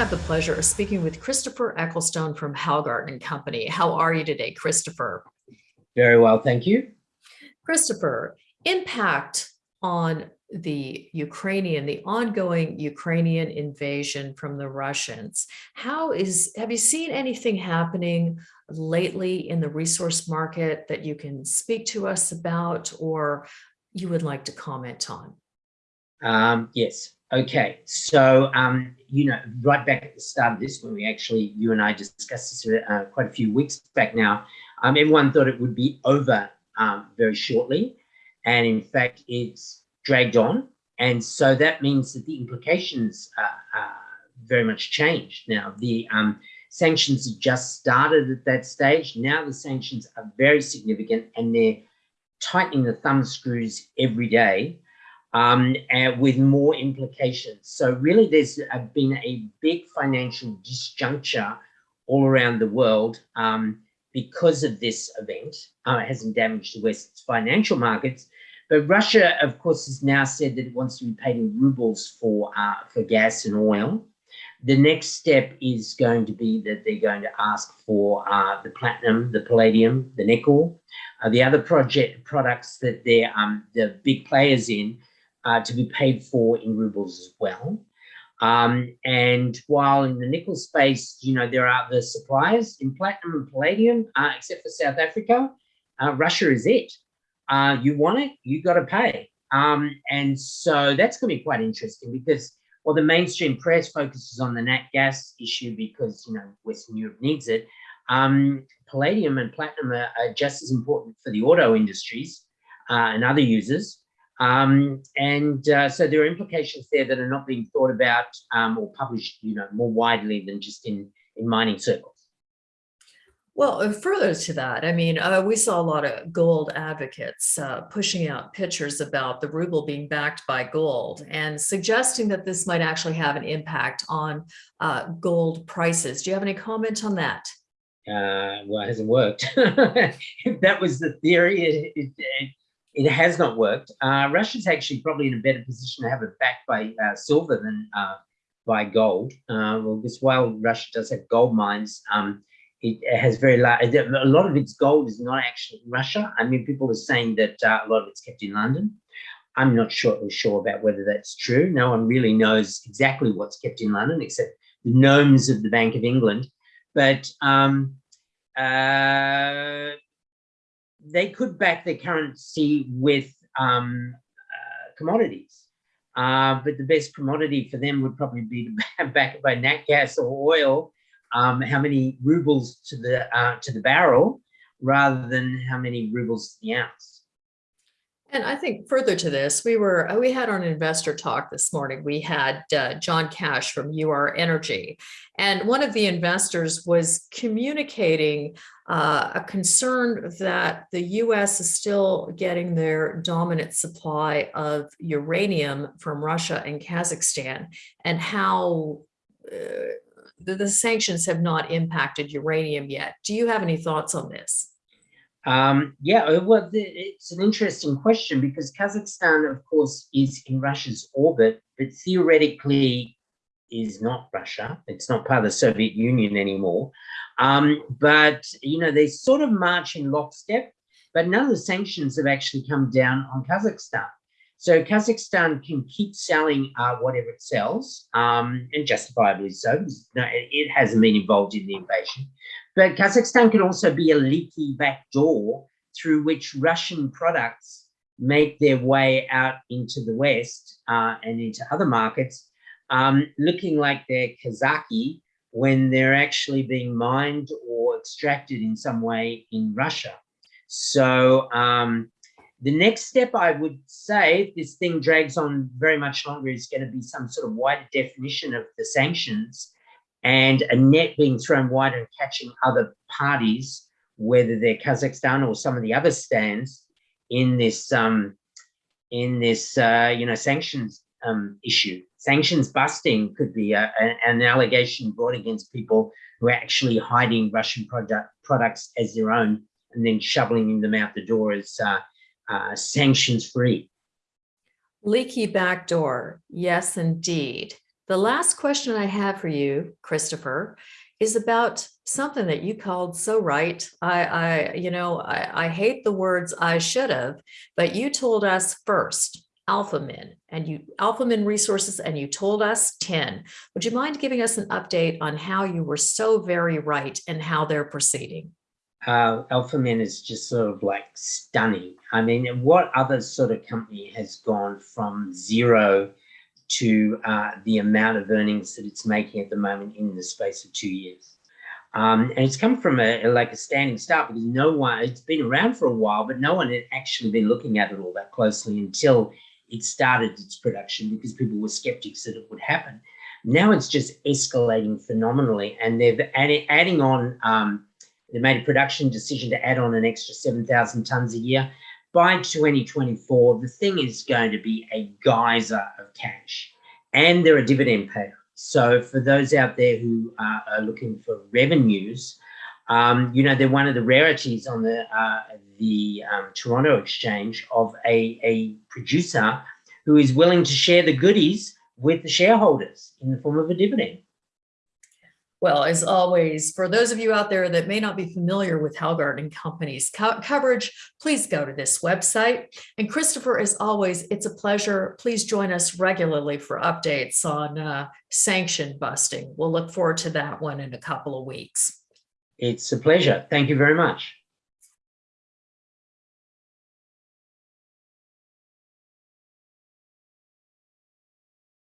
have the pleasure of speaking with Christopher Ecclestone from Hallgarten and Company. How are you today, Christopher? Very well, thank you. Christopher, impact on the Ukrainian, the ongoing Ukrainian invasion from the Russians. How is, have you seen anything happening lately in the resource market that you can speak to us about or you would like to comment on? Um, yes. Okay. So, um, you know, right back at the start of this, when we actually, you and I discussed this uh, quite a few weeks back now, um, everyone thought it would be over um, very shortly. And in fact, it's dragged on. And so that means that the implications are, are very much changed. Now, the um, sanctions have just started at that stage. Now the sanctions are very significant and they're tightening the thumb screws every day um, with more implications. So really there's been a big financial disjuncture all around the world um, because of this event. Uh, it hasn't damaged the West's financial markets, but Russia, of course, has now said that it wants to be paid in rubles for, uh, for gas and oil. The next step is going to be that they're going to ask for uh, the platinum, the palladium, the nickel, uh, the other project products that they're um, the big players in uh, to be paid for in rubles as well. Um, and while in the nickel space, you know, there are the suppliers in platinum and palladium, uh, except for South Africa, uh, Russia is it. Uh, you want it, you got to pay. Um, and so that's going to be quite interesting because well, the mainstream press focuses on the nat gas issue because, you know, Western Europe needs it, um, palladium and platinum are, are, just as important for the auto industries uh, and other users. Um, and uh, so there are implications there that are not being thought about um, or published, you know, more widely than just in, in mining circles. Well, uh, further to that, I mean, uh, we saw a lot of gold advocates uh, pushing out pictures about the ruble being backed by gold and suggesting that this might actually have an impact on uh, gold prices. Do you have any comment on that? Uh, well, it hasn't worked. if that was the theory, it, it, it has not worked. Uh, Russia's actually probably in a better position to have it backed by uh, silver than uh, by gold. Uh, well, because while Russia does have gold mines, um, it has very large, a lot of its gold is not actually Russia. I mean, people are saying that uh, a lot of it's kept in London. I'm not sure, sure about whether that's true. No one really knows exactly what's kept in London except the gnomes of the Bank of England. But um, uh, they could back their currency with um, uh, commodities. Uh, but the best commodity for them would probably be to back it by nat gas or oil. Um, how many rubles to the uh, to the barrel, rather than how many rubles to the ounce. And I think further to this, we were uh, we had our investor talk this morning. We had uh, John Cash from UR Energy, and one of the investors was communicating uh, a concern that the U.S. is still getting their dominant supply of uranium from Russia and Kazakhstan, and how uh, the, the sanctions have not impacted uranium yet. Do you have any thoughts on this? Um, yeah, uh, well, it's an interesting question because Kazakhstan, of course, is in Russia's orbit, but theoretically is not Russia. It's not part of the Soviet Union anymore. Um, but, you know, they sort of march in lockstep, but none of the sanctions have actually come down on Kazakhstan. So Kazakhstan can keep selling uh, whatever it sells, um, and justifiably so. No, it hasn't been involved in the invasion. But Kazakhstan can also be a leaky back door through which Russian products make their way out into the West uh, and into other markets, um, looking like they're Kazaki when they're actually being mined or extracted in some way in Russia. So um, the next step I would say, if this thing drags on very much longer, is going to be some sort of wider definition of the sanctions and a net being thrown wide and catching other parties, whether they're Kazakhstan or some of the other stands in this um, in this uh, you know sanctions um, issue. Sanctions busting could be a, a, an allegation brought against people who are actually hiding Russian product, products as their own and then shoveling them out the door as uh, uh, sanctions free. Leaky backdoor, yes, indeed The last question I have for you, Christopher, is about something that you called so right. I, I, you know, I, I hate the words I should have, but you told us first, Alphamin, and you Alphamin resources, and you told us tin. Would you mind giving us an update on how you were so very right and how they're proceeding? uh, Alphamin is just sort of like stunning. I mean, what other sort of company has gone from zero to uh, the amount of earnings that it's making at the moment in the space of two years? Um, and it's come from a, like a standing start because no one, it's been around for a while, but no one had actually been looking at it all that closely until it started its production because people were skeptics that it would happen. Now it's just escalating phenomenally and they've added, adding on, um, they made a production decision to add on an extra 7,000 tons a year. By 2024, the thing is going to be a geyser of cash and they're a dividend payer. So for those out there who are, are looking for revenues, um, you know, they're one of the rarities on the, uh, the um, Toronto Exchange of a, a producer who is willing to share the goodies with the shareholders in the form of a dividend. Well, as always, for those of you out there that may not be familiar with Hallgarten Company's co coverage, please go to this website. And Christopher, as always, it's a pleasure. Please join us regularly for updates on uh, sanction busting. We'll look forward to that one in a couple of weeks. It's a pleasure. Thank you very much.